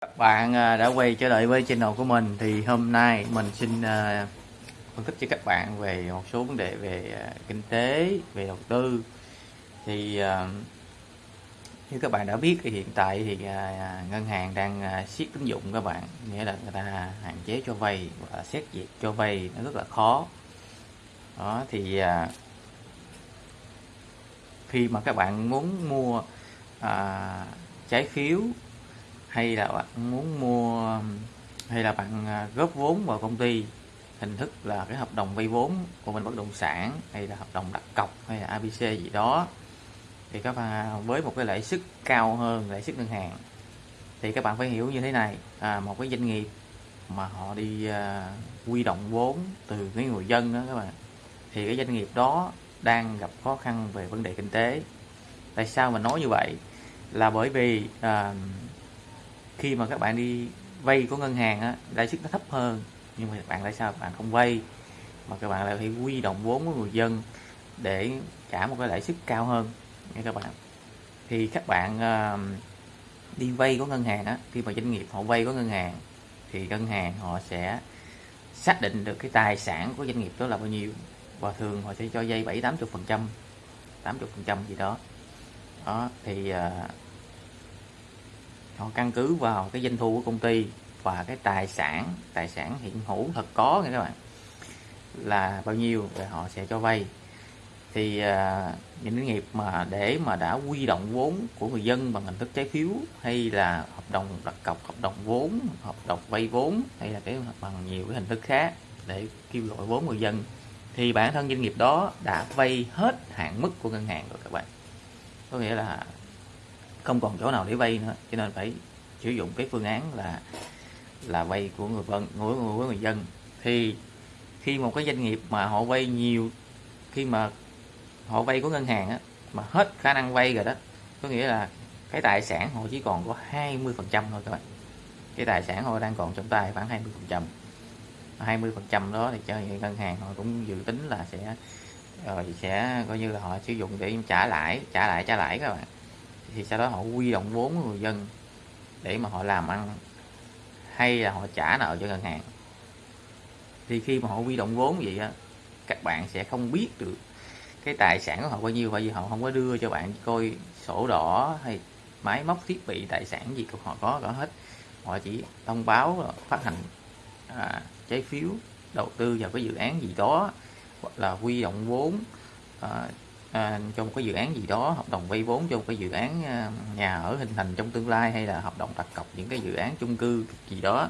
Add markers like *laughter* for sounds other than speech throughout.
Các bạn à, đã quay trở lại với channel của mình thì hôm nay mình xin à, phân tích cho các bạn về một số vấn đề về à, kinh tế, về đầu tư. Thì như các bạn đã biết thì hiện tại thì ngân hàng đang siết tín dụng các bạn, nghĩa là người ta hạn chế cho vay và xét duyệt cho vay nó rất là khó. Đó thì khi mà các bạn muốn mua à, trái phiếu hay là bạn muốn mua hay là bạn à, góp vốn vào công ty hình thức là cái hợp đồng vay vốn của mình bất động sản hay là hợp đồng đặt cọc hay là ABC gì đó thì các bạn à, với một cái lãi suất cao hơn lãi suất ngân hàng thì các bạn phải hiểu như thế này à, một cái doanh nghiệp mà họ đi à, quy động vốn từ cái người dân đó các bạn thì cái doanh nghiệp đó đang gặp khó khăn về vấn đề kinh tế. Tại sao mình nói như vậy? Là bởi vì à, khi mà các bạn đi vay của ngân hàng á lãi suất nó thấp hơn. Nhưng mà các bạn tại sao bạn không vay? Mà các bạn lại phải quy động vốn của người dân để trả một cái lãi suất cao hơn. Nha các bạn. Thì các bạn uh, đi vay của ngân hàng á khi mà doanh nghiệp họ vay của ngân hàng thì ngân hàng họ sẽ xác định được cái tài sản của doanh nghiệp đó là bao nhiêu. Và thường họ sẽ cho vay bảy tám chục phần trăm tám chục phần trăm gì đó. Đó thì uh, họ căn cứ vào cái doanh thu của công ty và cái tài sản tài sản hiện hữu thật có nha các bạn là bao nhiêu rồi họ sẽ cho vay. Thì uh, những doanh nghiệp mà để mà đã quy động vốn của người dân bằng hình thức trái phiếu hay là hợp đồng đặt cọc hợp đồng vốn hợp đồng vay vốn hay là cái bằng nhiều cái hình thức khác để kêu gọi vốn người dân thì bản thân doanh nghiệp đó đã vay hết hạn mức của ngân hàng rồi các bạn. Có nghĩa là không còn chỗ nào để vay nữa. Cho nên phải sử dụng cái phương án là là vay của người dân của, của người dân. Thì khi một cái doanh nghiệp mà họ vay nhiều khi mà họ vay của ngân hàng á, mà hết khả năng vay rồi đó có nghĩa là cái tài sản họ chỉ còn có 20 phần trăm thôi các bạn. Cái tài sản họ đang còn trong tay khoảng 20 phần trăm. 20 phần trăm đó thì cho ngân hàng họ cũng dự tính là sẽ rồi sẽ coi như là họ sử dụng để trả lãi trả lại trả lãi các bạn thì sau đó họ quy động vốn của người dân để mà họ làm ăn. Hay là họ trả nợ cho ngân hàng. Thì khi mà họ quy động vốn vậy á các bạn sẽ không biết được cái tài sản của họ bao nhiêu bởi vì họ không có đưa cho bạn coi sổ đỏ hay máy móc thiết bị tài sản gì của họ có có hết. Họ chỉ thông báo phát hành à, trái phiếu đầu tư vào cái dự án gì đó hoặc là quy động vốn à, à, trong một cái dự án gì đó hợp đồng vay vốn cho một cái dự án à, nhà ở hình thành trong tương lai hay là hợp đồng đặt cọc những cái dự án chung cư gì đó.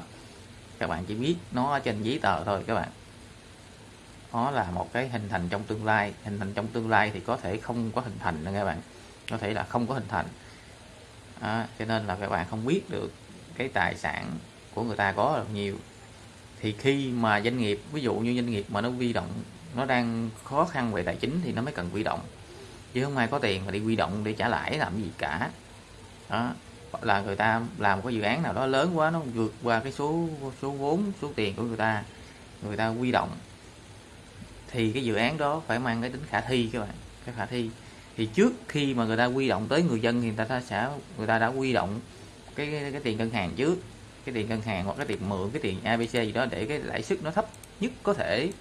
Các bạn chỉ biết nó trên giấy tờ thôi các bạn. Nó là một cái hình thành trong tương lai hình thành trong tương lai thì có thể không có hình thành nữa các bạn. Có thể là không có hình thành. À, cho nên là các bạn không biết được cái tài sản của người ta có được nhiều thì khi mà doanh nghiệp ví dụ như doanh nghiệp mà nó vi động nó đang khó khăn về tài chính thì nó mới cần quy động. Chứ không ai có tiền mà đi quy động để trả lãi làm gì cả. Đó là người ta làm một cái dự án nào đó lớn quá nó vượt qua cái số số vốn số tiền của người ta người ta quy động. Thì cái dự án đó phải mang cái tính khả thi các bạn cái khả thi. Thì trước khi mà người ta quy động tới người dân thì người ta sẽ người ta đã quy động cái, cái, cái tiền ngân hàng trước cái tiền ngân hàng hoặc cái tiền mượn cái tiền ABC gì đó để cái lãi suất nó thấp nhất có thể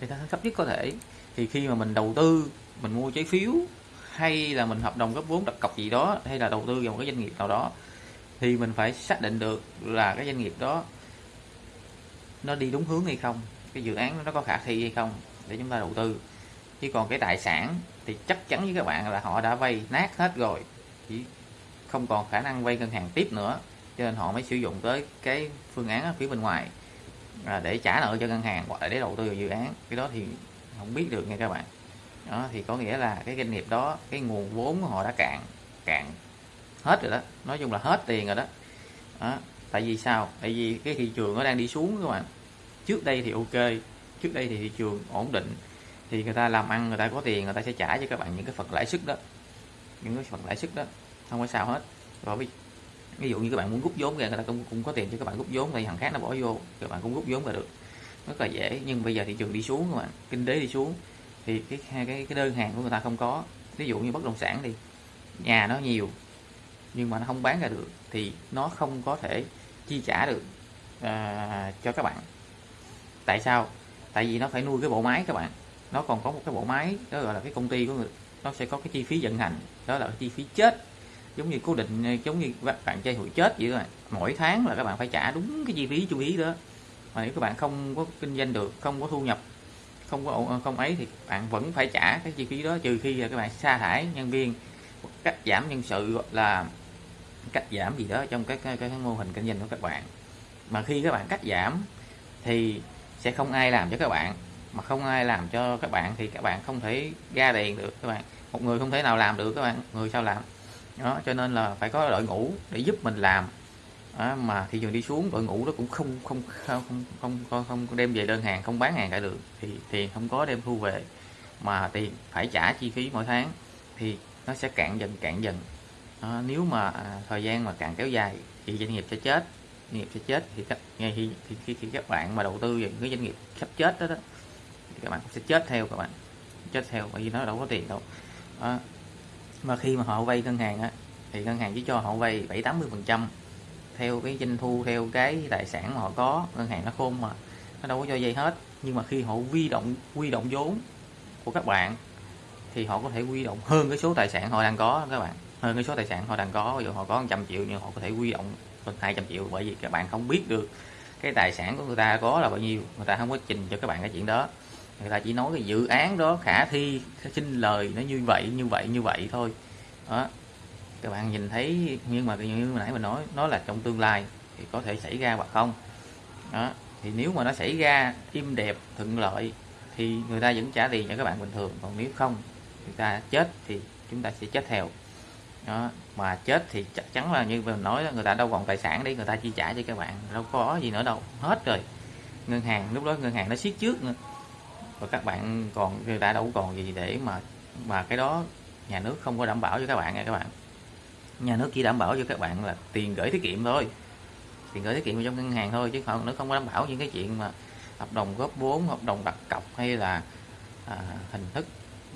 thì ta thấp nhất có thể. Thì khi mà mình đầu tư, mình mua trái phiếu, hay là mình hợp đồng góp vốn đặt cọc gì đó, hay là đầu tư vào một cái doanh nghiệp nào đó, thì mình phải xác định được là cái doanh nghiệp đó nó đi đúng hướng hay không, cái dự án nó có khả thi hay không để chúng ta đầu tư. Chứ còn cái tài sản thì chắc chắn với các bạn là họ đã vay nát hết rồi, chỉ không còn khả năng vay ngân hàng tiếp nữa, cho nên họ mới sử dụng tới cái phương án ở phía bên ngoài à, để trả nợ cho ngân hàng hoặc là để đầu tư vào dự án cái đó thì không biết được nha các bạn. Đó thì có nghĩa là cái doanh nghiệp đó cái nguồn vốn của họ đã cạn cạn hết rồi đó. Nói chung là hết tiền rồi đó, đó. tại vì sao? Tại vì cái thị trường nó đang đi xuống các bạn. Trước đây thì ok trước đây thì thị trường ổn định thì người ta làm ăn người ta có tiền người ta sẽ trả cho các bạn những cái phần lãi suất đó. Những cái phần lãi suất đó không có sao hết. Rồi ví dụ như các bạn muốn rút vốn ra người ta cũng, cũng có tiền cho các bạn rút vốn thì thằng khác nó bỏ vô các bạn cũng rút vốn ra được. Rất là dễ nhưng bây giờ thị trường đi xuống các bạn kinh tế đi xuống thì cái hai cái cái đơn hàng của người ta không có. Ví dụ như bất động sản thì nhà nó nhiều nhưng mà nó không bán ra được thì nó không có thể chi trả được uh, cho các bạn. Tại sao? Tại vì nó phải nuôi cái bộ máy các bạn. Nó còn có một cái bộ máy đó gọi là cái công ty của người nó sẽ có cái chi phí vận hành đó là chi phí chết giống như cố định ờ, giống như các bạn chơi hụi chết vậy thôi. Mỗi tháng là các bạn phải trả đúng cái chi phí chú ý đó. Mà nếu các bạn không có kinh doanh được không có thu nhập không có ờ, không ấy thì bạn vẫn phải trả cái chi phí đó trừ khi là các bạn sa thải nhân viên cắt giảm nhân sự là cắt giảm gì đó trong cái, cái, cái mô hình kinh doanh của các bạn. Mà khi các bạn cắt giảm thì sẽ không ai làm cho các bạn. Mà không ai làm cho các bạn thì các bạn không thể ra tiền được các bạn. Một người không thể nào làm được các bạn. Người sao làm? Đó cho nên là phải có đội ngũ để giúp mình làm. Đó, mà thị trường đi xuống đội ngũ đó cũng không không không không không, không đem về đơn hàng không bán hàng cả được. Thì tiền không có đem thu về mà tiền phải trả chi phí mỗi tháng thì nó sẽ cạn dần cạn dần. Đó, nếu mà à, thời gian mà càng kéo dài thì doanh nghiệp sẽ chết. Doanh nghiệp sẽ chết thì các ngay khi, khi, khi, khi các bạn mà đầu tư vào những cái doanh nghiệp sắp chết đó, đó thì các bạn sẽ chết theo các bạn chết theo bởi vì nó đâu có tiền đâu. Đó mà khi mà họ vay ngân hàng á, thì ngân hàng chỉ cho họ vay bảy tám mươi phần trăm theo cái doanh thu, theo cái tài sản mà họ có. Ngân hàng nó khôn mà, nó đâu có cho vay hết. Nhưng mà khi họ huy động huy động vốn của các bạn, thì họ có thể huy động hơn cái số tài sản họ đang có, các bạn. Hơn cái số tài sản họ đang có. Ví dụ họ có 100 triệu, nhưng họ có thể huy động hơn 200 triệu bởi vì các bạn không biết được cái tài sản của người ta có là bao nhiêu. Người ta không có trình cho các bạn cái chuyện đó người ta chỉ nói cái dự án đó, khả thi xin lời, nó như vậy như vậy như vậy thôi. Đó. Các bạn nhìn thấy, nhưng mà như nãy mình nói, nó là trong tương lai thì có thể xảy ra hoặc không. Đó. Thì nếu mà nó xảy ra im đẹp, thuận lợi, thì người ta vẫn trả tiền cho các bạn bình thường. Còn nếu không, người ta chết thì chúng ta sẽ chết theo. Đó. Mà chết thì chắc chắn là như mình nói người ta đâu còn tài sản để người ta chi trả cho các bạn. Đâu có gì nữa đâu. Hết rồi. Ngân hàng, lúc đó ngân hàng nó siết trước nữa và các bạn còn đã đâu còn gì để mà mà cái đó nhà nước không có đảm bảo cho các bạn nha các bạn. Nhà nước chỉ đảm bảo cho các bạn là tiền gửi tiết kiệm thôi. Tiền gửi tiết kiệm trong ngân hàng thôi chứ không nó không có đảm bảo những cái chuyện mà hợp đồng góp vốn hợp đồng đặt cọc hay là à, hình thức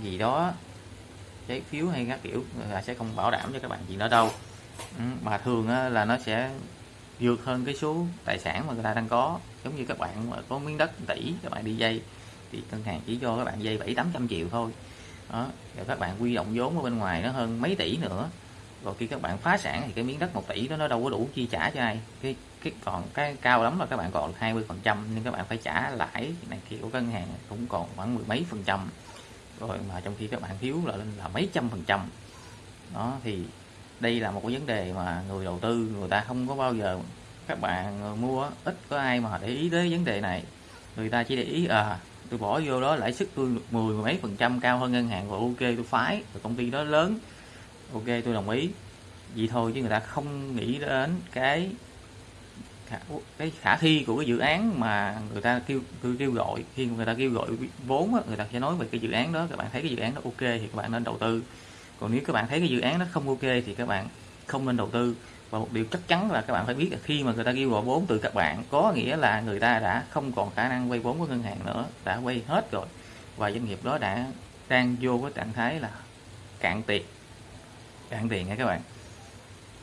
gì đó trái phiếu hay các kiểu là sẽ không bảo đảm cho các bạn gì đó đâu. Ừ, mà thường là nó sẽ vượt hơn cái số tài sản mà người ta đang có. Giống như các bạn mà có miếng đất tỷ các bạn đi dây thì ngân hàng chỉ cho các bạn dây bảy tám trăm triệu thôi. Đó, rồi các bạn quy động vốn ở bên ngoài nó hơn mấy tỷ nữa. Rồi khi các bạn phá sản thì cái miếng đất 1 tỷ đó nó đâu có đủ chi trả cho ai. Cái cái còn cái cao lắm là các bạn còn 20 phần trăm nhưng các bạn phải trả lãi này kia của ngân hàng cũng còn khoảng mười mấy phần trăm. Rồi mà trong khi các bạn thiếu là lên là mấy trăm phần trăm. Đó, thì đây là một cái vấn đề mà người đầu tư, người ta không có bao giờ các bạn mua, ít có ai mà để ý tới vấn đề này. Người ta chỉ để ý à tôi bỏ vô đó lãi suất tôi mười mấy phần trăm cao hơn ngân hàng và ok tôi phái. Và công ty đó lớn. Ok tôi đồng ý. Vậy thôi chứ người ta không nghĩ đến cái khả, cái khả thi của cái dự án mà người ta kêu kêu, kêu gọi. Khi người ta kêu gọi vốn á, người ta sẽ nói về cái dự án đó. Các bạn thấy cái dự án đó ok thì các bạn nên đầu tư. Còn nếu các bạn thấy cái dự án nó không ok thì các bạn không nên đầu tư và một điều chắc chắn là các bạn phải biết là khi mà người ta kêu gọi vốn từ các bạn có nghĩa là người ta đã không còn khả năng vay vốn của ngân hàng nữa đã vay hết rồi và doanh nghiệp đó đã đang vô cái trạng thái là cạn tiền cạn tiền nha các bạn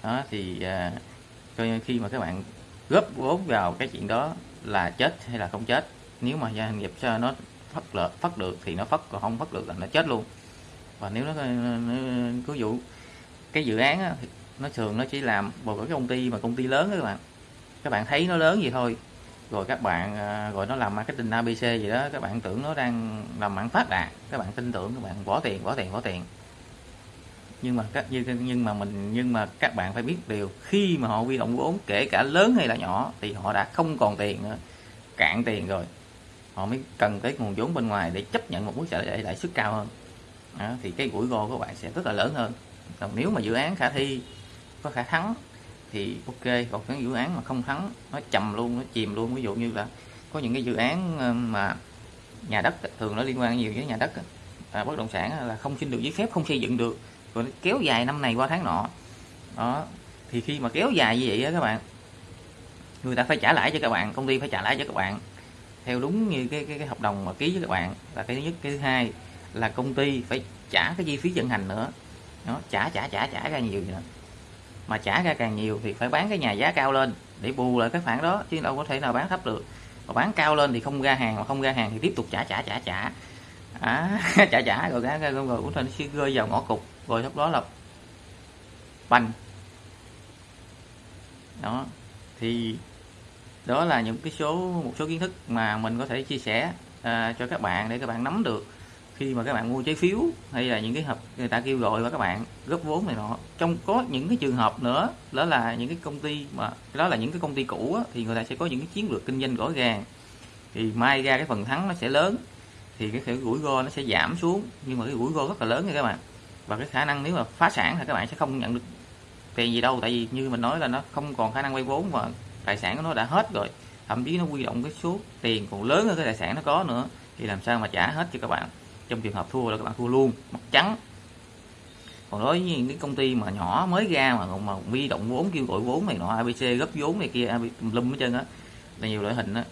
đó thì à, coi như khi mà các bạn góp vốn vào cái chuyện đó là chết hay là không chết nếu mà doanh nghiệp cho nó phát lợi phát được thì nó phát còn không phát được là nó chết luôn và nếu nó, cứ vụ cái dự án á, nó thường nó chỉ làm một cái công ty mà công ty lớn đó các bạn. Các bạn thấy nó lớn gì thôi. Rồi các bạn à, rồi nó làm marketing ABC gì đó các bạn tưởng nó đang làm mạng phát đạt. Các bạn tin tưởng các bạn bỏ tiền bỏ tiền bỏ tiền. Nhưng mà các nhưng nhưng mà mình nhưng mà các bạn phải biết điều khi mà họ huy động vốn kể cả lớn hay là nhỏ thì họ đã không còn tiền nữa cạn tiền rồi. Họ mới cần cái nguồn vốn bên ngoài để chấp nhận một mức trả lãi suất cao hơn. Đó, thì cái rủi ro của bạn sẽ rất là lớn hơn. Còn nếu mà dự án khả thi có khả thắng thì ok còn những dự án mà không thắng nó chầm luôn nó chìm luôn. Ví dụ như là có những cái dự án ờ, mà nhà đất thường nó liên quan nhiều với nhà đất à, bất động sản là không xin được giấy phép không xây dựng được rồi kéo dài năm này qua tháng nọ. Đó thì khi mà kéo dài như vậy á các bạn người ta phải trả lãi cho các bạn công ty phải trả lãi cho các bạn. Theo đúng như cái cái, cái hợp đồng mà ký với các bạn là cái thứ nhất. Cái thứ hai là công ty phải trả cái chi phí vận hành nữa. Nó trả trả trả trả ra nhiều nữa mà trả ra càng nhiều thì phải bán cái nhà giá cao lên để bù lại cái khoản đó chứ đâu có thể nào bán thấp được. Mà bán cao lên thì không ra hàng mà không ra hàng thì tiếp tục trả trả trả trả. À, *laughs* trả trả rồi ra rồi, rồi cũng thành sẽ rơi vào ngõ cục rồi lúc đó là banh đó thì đó là những cái số một số kiến thức mà mình có thể chia sẻ à, cho các bạn để các bạn nắm được khi mà các bạn mua trái phiếu hay là những cái hợp người ta kêu gọi và các bạn góp vốn này nọ. Trong có những cái trường hợp nữa đó là những cái công ty mà đó là những cái công ty cũ á, thì người ta sẽ có những cái chiến lược kinh doanh rõ ràng. Thì mai ra cái phần thắng nó sẽ lớn thì cái, cái rủi ro nó sẽ giảm xuống. Nhưng mà cái rủi ro rất là lớn nha các bạn. Và cái khả năng nếu mà phá sản thì các bạn sẽ không nhận được tiền gì đâu. Tại vì như mình nói là nó không còn khả năng vay vốn và tài sản của nó đã hết rồi. Thậm chí nó quy động cái số tiền còn lớn hơn cái tài sản nó có nữa thì làm sao mà trả hết cho các bạn? Trong trường hợp thua là các bạn thua luôn mất trắng. Còn đối với những cái công ty mà nhỏ mới ra mà mà huy động vốn kêu gọi vốn này nọ abc gấp vốn này kia lum hết trơn á là nhiều loại hình á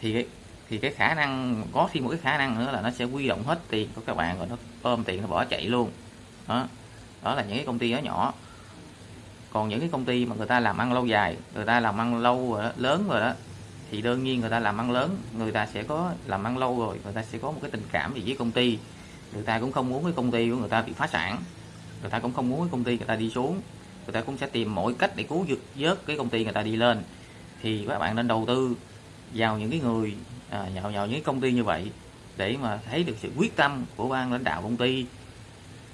thì cái thì cái khả năng có thêm một cái khả năng nữa là nó sẽ quy động hết tiền của các bạn rồi nó ôm tiền nó bỏ chạy luôn. Đó đó là những cái công ty nhỏ nhỏ. Còn những cái công ty mà người ta làm ăn lâu dài người ta làm ăn lâu rồi đó, lớn rồi đó thì đương nhiên người ta làm ăn lớn người ta sẽ có làm ăn lâu rồi người ta sẽ có một cái tình cảm gì với công ty. Người ta cũng không muốn cái công ty của người ta bị phá sản. Người ta cũng không muốn cái công ty người ta đi xuống. Người ta cũng sẽ tìm mọi cách để cứu vớt vớt cái công ty người ta đi lên. Thì các bạn nên đầu tư vào những cái người à, vào, vào những công ty như vậy để mà thấy được sự quyết tâm của ban lãnh đạo công ty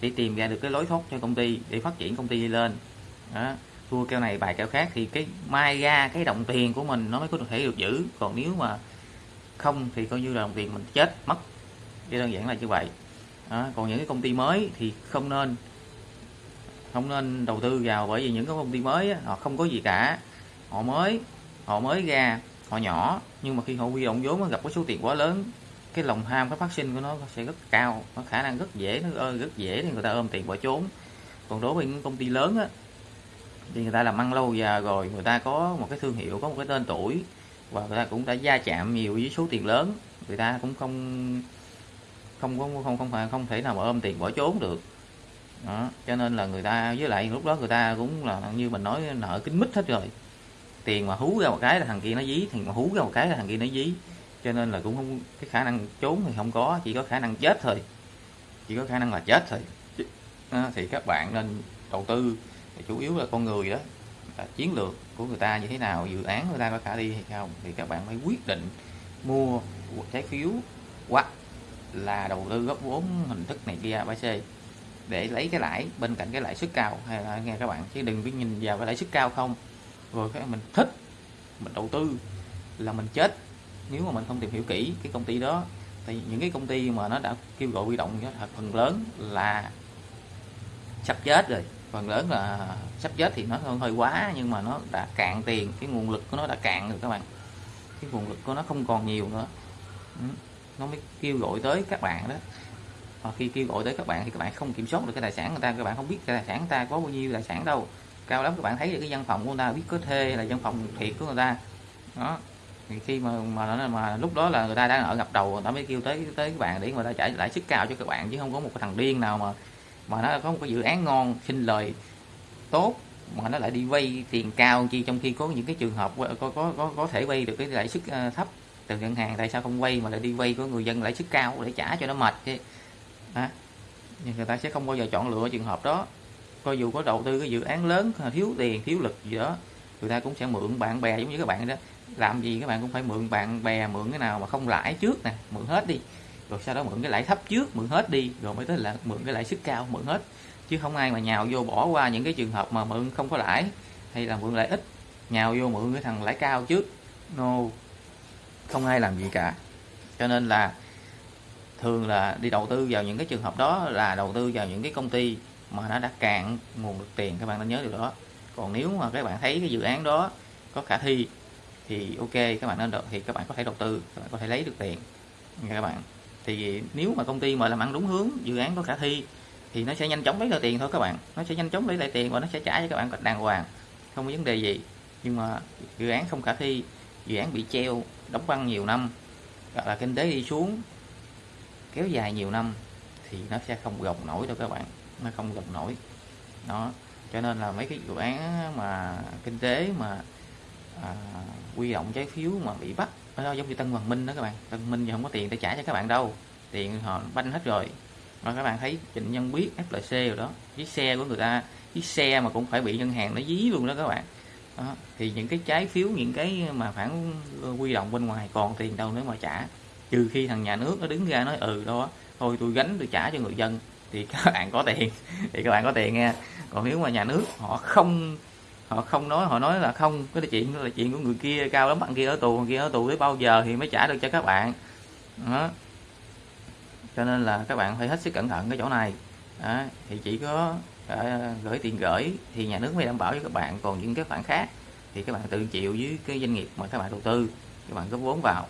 để tìm ra được cái lối thoát cho công ty để phát triển công ty đi lên. Đó thua keo này bài keo khác thì cái mai ra cái đồng tiền của mình nó mới có thể được giữ. Còn nếu mà không thì coi như là đồng tiền mình chết mất. Cái đơn giản là như vậy. Đó. còn những cái công ty mới thì không nên không nên đầu tư vào bởi vì những cái công ty mới á, họ không có gì cả. Họ mới họ mới ra họ nhỏ nhưng mà khi họ huy động vốn nó gặp cái số tiền quá lớn cái lòng ham cái phát sinh của nó sẽ rất cao. Nó khả năng rất dễ nó rất dễ thì người ta ôm tiền bỏ trốn. Còn đối với những công ty lớn á thì người ta làm ăn lâu giờ rồi người ta có một cái thương hiệu có một cái tên tuổi và người ta cũng đã gia chạm nhiều với số tiền lớn. Người ta cũng không không có không không phải không thể nào mà ôm tiền bỏ trốn được. Đó. cho nên là người ta với lại lúc đó người ta cũng là như mình nói nợ kính mít hết rồi. Tiền mà hú ra một cái là thằng kia nó dí tiền mà hú ra một cái là thằng kia nó dí. Cho nên là cũng không cái khả năng trốn thì không có chỉ có khả năng chết thôi. Chỉ có khả năng là chết thôi. Đó, thì các bạn nên đầu tư chủ yếu là con người đó, là chiến lược của người ta như thế nào, dự án người ta có khả thi hay không, thì các bạn mới quyết định mua trái phiếu hoặc là đầu tư góp vốn hình thức này kia bc để lấy cái lãi bên cạnh cái lãi suất cao. Hay là nghe các bạn, chứ đừng cứ nhìn vào cái lãi suất cao không. Rồi cái mình thích, mình đầu tư là mình chết. Nếu mà mình không tìm hiểu kỹ cái công ty đó, thì những cái công ty mà nó đã kêu gọi huy động thật phần lớn là sắp chết rồi phần lớn là sắp chết thì nó hơi quá, nhưng mà nó đã cạn tiền, cái nguồn lực của nó đã cạn rồi các bạn. Cái nguồn lực của nó không còn nhiều nữa. Ừ, nó mới kêu gọi tới các bạn đó. Và khi kêu gọi tới các bạn thì các bạn không kiểm soát được cái tài sản người ta, các bạn không biết cái tài sản người ta có bao nhiêu tài sản đâu. Cao lắm, các bạn thấy được cái văn phòng của người ta, biết có thuê là văn phòng thiệt của người ta. Đó. Thì khi mà mà mà lúc đó là người ta đang ở ngập đầu, người ta mới kêu tới tới các bạn để người ta trả lãi suất cao cho các bạn, chứ không có một cái thằng điên nào mà mà nó có một cái dự án ngon xin lời tốt mà nó lại đi vay tiền cao chi trong khi có những cái trường hợp có có có, có thể vay được cái lãi suất ờ, thấp từ ngân hàng tại sao không vay mà lại đi vay của người dân lãi suất cao để trả cho nó mệt chứ? À, nhưng người ta sẽ không bao giờ chọn lựa trường hợp đó. Coi dù có đầu tư cái dự án lớn ờ, thiếu tiền thiếu lực gì đó người ta cũng sẽ mượn bạn bè giống như các bạn đó. Làm gì các bạn cũng phải mượn bạn bè mượn cái nào mà không lãi trước nè mượn hết đi rồi sau đó mượn cái lãi thấp trước, mượn hết đi. Rồi mới tới là mượn cái lãi suất cao, mượn hết. Chứ không ai mà nhào vô bỏ qua những cái trường hợp mà mượn không có lãi hay là mượn lãi ít. Nhào vô mượn cái thằng lãi cao trước. No. Không ai làm gì cả. Cho nên là thường là đi đầu tư vào những cái trường hợp đó là đầu tư vào những cái công ty mà nó đã cạn nguồn được tiền. Các bạn nên nhớ điều đó. Còn nếu mà các bạn thấy cái dự án đó có khả thi thì ok, các bạn nên thì các bạn có thể đầu tư, các bạn có thể lấy được tiền nha các bạn thì nếu mà công ty mà làm ăn đúng hướng dự án có khả thi thì nó sẽ nhanh chóng lấy lại tiền thôi các bạn. Nó sẽ nhanh chóng lấy lại tiền và nó sẽ trả cho các bạn đàng hoàng không có vấn đề gì. Nhưng mà dự án không khả thi dự án bị treo đóng băng nhiều năm hoặc là kinh tế đi xuống kéo dài nhiều năm thì nó sẽ không gồng nổi đâu các bạn. Nó không gồng nổi. Đó. Cho nên là mấy cái dự án mà kinh tế mà à, quy động trái phiếu mà bị bắt đó giống như Tân Hoàng Minh đó các bạn. Tân Minh giờ không có tiền để trả cho các bạn đâu. Tiền họ banh hết rồi. Mà các bạn thấy Trịnh Nhân Biết FLC rồi đó chiếc xe của người ta chiếc xe mà cũng phải bị ngân hàng nó dí luôn đó các bạn. Đó. thì những cái trái phiếu, những cái mà phản ờ, quy động bên ngoài còn tiền đâu nữa mà trả. Trừ khi thằng nhà nước nó đứng ra nói ừ đó, thôi tôi gánh tôi trả cho người dân thì các bạn có tiền. *laughs* Thì các bạn có tiền nha. Còn nếu mà nhà nước họ không họ không nói họ nói là không cái chuyện là chuyện của người kia cao lắm bạn kia ở tù bạn kia ở tù tới bao giờ thì mới trả được cho các bạn. Đó. cho nên là các bạn phải hết sức cẩn thận cái chỗ này. Đó. thì chỉ có à, gửi tiền gửi thì nhà nước mới đảm bảo cho các bạn. Còn những cái khoản khác thì các bạn tự chịu với cái doanh nghiệp mà các bạn đầu tư các bạn có vốn vào.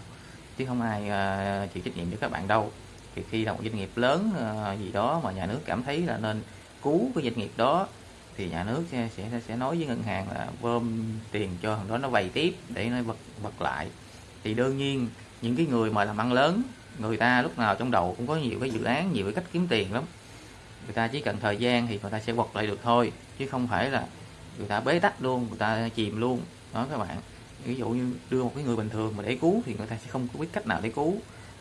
Chứ không ai uh, chịu trách nhiệm cho các bạn đâu. Thì khi là một doanh nghiệp lớn uh, gì đó mà nhà nước cảm thấy là nên cứu cái doanh nghiệp đó thì nhà nước sẽ sẽ sẽ nói với ngân hàng là bơm tiền cho thằng đó nó vay tiếp để nó bật bật lại. Thì đương nhiên, những cái người mà làm ăn lớn, người ta lúc nào trong đầu cũng có nhiều cái dự án, nhiều cái cách kiếm tiền lắm. Người ta chỉ cần thời gian thì người ta sẽ bật lại được thôi, chứ không phải là người ta bế tắc luôn, người ta chìm luôn. Đó các bạn. Ví dụ như đưa một cái người bình thường mà để cứu thì người ta sẽ không có biết cách nào để cứu.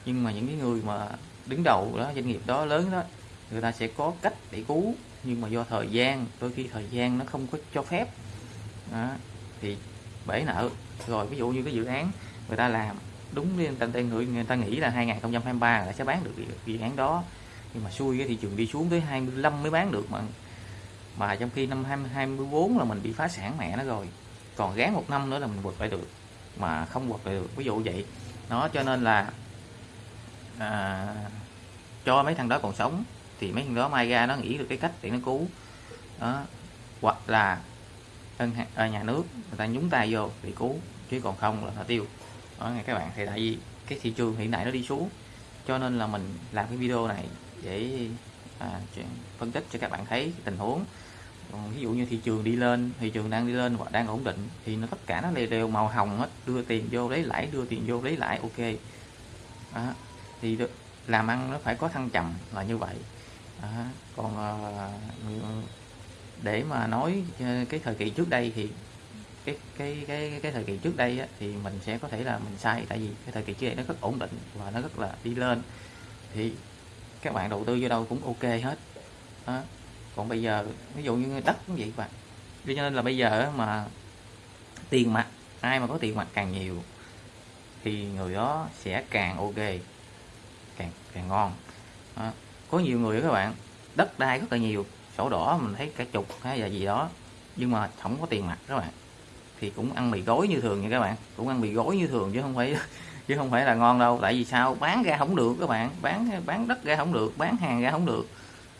Nhưng mà những cái người mà đứng đầu đó, doanh nghiệp đó lớn đó, người ta sẽ có cách để cứu nhưng mà do thời gian đôi khi thời gian nó không có cho phép. Đó, thì bể nợ. Rồi ví dụ như cái dự án người ta làm đúng đi người người người ta nghĩ là 2023 là sẽ bán được dự án đó. Nhưng mà xui cái thị trường đi xuống tới 25 mới bán được mà. Mà trong khi năm 2024 là mình bị phá sản mẹ nó rồi. Còn gán một năm nữa là mình vượt lại được. Mà không vượt lại được. Ví dụ vậy. Nó cho nên là à, cho mấy thằng đó còn sống thì mấy thằng đó mai ra nó nghĩ được cái cách để nó cứu. Đó. Hoặc là ngân ở à, nhà nước người ta nhúng tay vô để cứu chứ còn không là nó tiêu. Đó nghe các bạn thì tại vì cái thị trường hiện tại nó đi xuống cho nên là mình làm cái video này để à, phân tích cho các bạn thấy tình huống. Còn ví dụ như thị trường đi lên thị trường đang đi lên hoặc đang ổn định thì nó tất cả nó đều, đều màu hồng hết đưa tiền vô lấy lãi đưa tiền vô lấy lãi ok. Đó. thì làm ăn nó phải có thăng trầm là như vậy à, còn à, để mà nói ờ, cái thời kỳ trước đây thì cái cái cái cái thời kỳ trước đây á, thì mình sẽ có thể là mình sai tại vì cái thời kỳ trước đây nó rất ổn định và nó rất là đi lên. Thì các bạn đầu tư vô đâu cũng ok hết. Đó. còn bây giờ ví dụ như đất cũng vậy các bạn. Cho nên là bây giờ mà tiền mặt ai mà có tiền mặt càng nhiều thì người đó sẽ càng ok càng càng ngon. Đó có nhiều người các bạn đất đai rất là nhiều sổ đỏ mình thấy cả chục hay là gì đó nhưng mà không có tiền mặt các bạn. Thì cũng ăn mì gói như thường nha các bạn cũng ăn mì gói như thường chứ không phải *laughs* chứ không phải là ngon đâu tại vì sao? Bán ra không được các bạn bán bán đất ra không được bán hàng ra không được.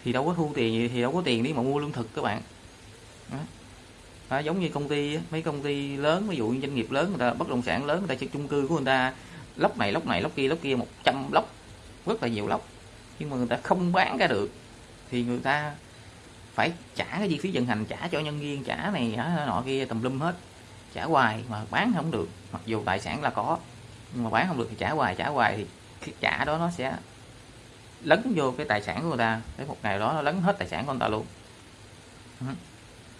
Thì đâu có thu tiền gì thì đâu có tiền đi mà mua lương thực các bạn. Đó. À, giống như công ty mấy công ty lớn ví dụ như doanh nghiệp lớn người ta bất động sản lớn người ta xây chung cư của người ta lốc này lốc này lốc kia lốc kia 100 lốc rất là nhiều lốc nhưng mà người ta không bán ra được, thì người ta phải trả cái chi phí vận hành, trả cho nhân viên, trả này nọ kia, tùm lum hết. Trả hoài mà bán không được, mặc dù tài sản là có, nhưng mà bán không được thì trả hoài trả hoài thì cái trả đó nó sẽ lấn vô cái tài sản của người ta. Tới một ngày đó nó lấn hết tài sản của người ta luôn.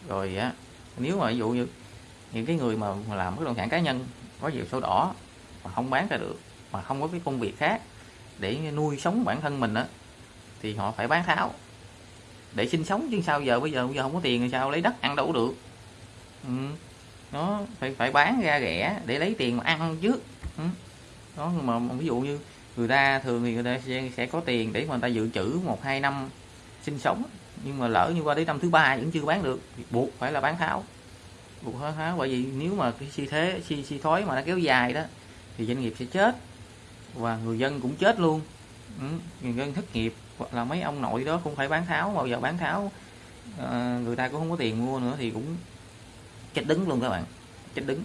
Rồi á, nếu mà ví dụ như những cái người mà làm bất động sản cá nhân, có nhiều sổ đỏ mà không bán ra được, mà không có cái công việc khác để nuôi sống bản thân mình á thì họ phải bán tháo để sinh sống chứ sao giờ bây giờ bây giờ không có tiền thì sao lấy đất ăn đâu được ừ. nó phải phải bán ra rẻ để lấy tiền mà ăn trước ừ. đó mà ví dụ như người ta thường thì người ta sẽ, sẽ có tiền để mà người ta dự trữ một hai năm sinh sống nhưng mà lỡ như qua đến năm thứ ba vẫn chưa bán được thì buộc phải là bán tháo buộc bán tháo bởi vì nếu mà cái suy thế suy suy thoái mà nó kéo dài đó thì doanh nghiệp sẽ chết và người dân cũng chết luôn. Ừ, người dân thất nghiệp. Hoặc là mấy ông nội đó cũng phải bán tháo bao giờ bán tháo. À, người ta cũng không có tiền mua nữa thì cũng chết đứng luôn các bạn. Chết đứng.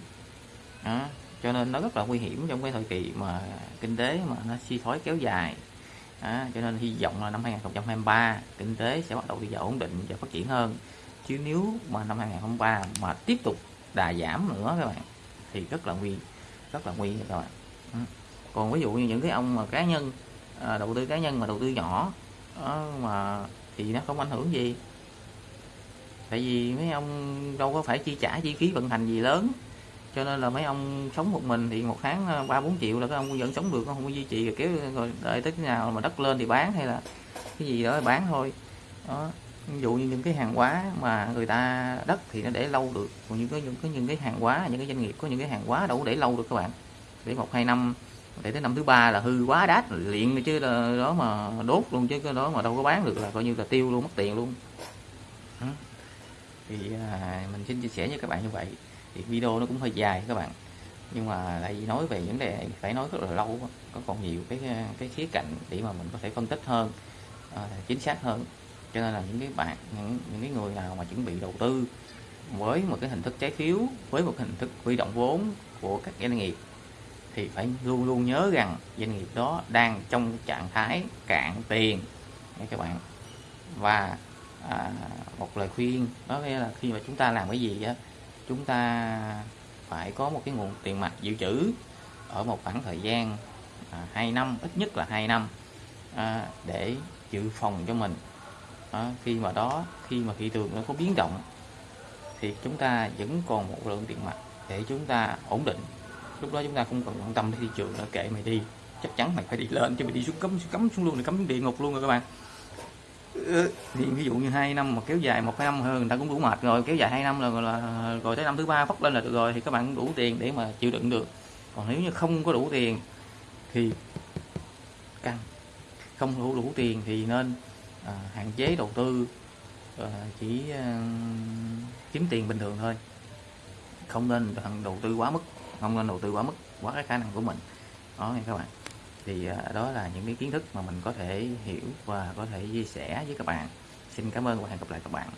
Đó. cho nên nó rất là nguy hiểm trong cái thời kỳ mà kinh tế mà nó suy thoái kéo dài. Đó. cho nên hy vọng là năm 2023 kinh tế sẽ bắt đầu đi vào ổn định và phát triển hơn. Chứ nếu mà năm 2023 mà tiếp tục đà giảm nữa các bạn thì rất là nguy rất là nguy các bạn. Ừ còn ví dụ như những cái ông mà cá nhân à, đầu tư cá nhân mà đầu tư nhỏ đó, mà thì nó không ảnh hưởng gì. Tại vì mấy ông đâu có phải chi trả chi phí vận hành gì lớn. Cho nên là mấy ông sống một mình thì một tháng ờ, ba bốn triệu là các ông vẫn sống được không có duy trì rồi kéo rồi đợi tới nào mà đất lên thì bán hay là cái gì đó bán thôi. Đó ví dụ như những cái hàng hóa mà người ta đất thì nó để lâu được. Còn những cái những cái những cái hàng hóa những cái doanh nghiệp có những cái hàng hóa đâu có để lâu được các bạn. Để một hai năm để tới năm thứ ba là hư quá đát liền chứ là đó mà đốt luôn chứ cái đó mà đâu có bán được là coi như là tiêu luôn mất tiền luôn. Thì à, mình xin chia sẻ với các bạn như vậy. Thì video nó cũng hơi dài các bạn. Nhưng mà lại nói về vấn đề phải nói rất là lâu có còn nhiều cái à, cái khía cạnh để mà mình có thể phân tích hơn à, chính xác hơn. Cho nên là những cái bạn những những cái người nào mà chuẩn bị đầu tư với một cái hình thức trái phiếu với một hình thức huy động vốn của các doanh nghiệp thì phải luôn luôn nhớ rằng doanh nghiệp đó đang trong trạng thái cạn tiền. Nha các bạn. Và à, một lời khuyên đó nghĩa là khi mà chúng ta làm cái gì á chúng ta phải có một cái nguồn tiền mặt dự trữ ở một khoảng thời gian à, 2 năm ít nhất là 2 năm à, để dự phòng cho mình. À, khi mà đó khi mà thị trường nó có biến động thì chúng ta vẫn còn một lượng tiền mặt để chúng ta ổn định lúc đó chúng ta không cần quan tâm đến thị trường nữa kệ mày đi. Chắc chắn mày phải đi lên chứ mày đi xuống cấm cấm xuống luôn này cấm xuống địa ngục luôn rồi các bạn. Thì ví dụ như hai năm mà kéo dài một năm hơn người ta cũng đủ mệt rồi kéo dài hai năm là, là rồi tới năm thứ ba phát lên là được rồi thì các bạn đủ tiền để mà chịu đựng được. Còn nếu như không có đủ tiền thì căng. Không đủ đủ tiền thì nên à, hạn chế đầu tư à, chỉ à, kiếm tiền bình thường thôi. Không nên đầu tư quá mức không nên đầu tư quá mức, quá cái khả năng của mình. Đó nha các bạn. Thì à, đó là những cái kiến thức mà mình có thể hiểu và có thể chia sẻ với các bạn. Xin cảm ơn và hẹn gặp lại các bạn.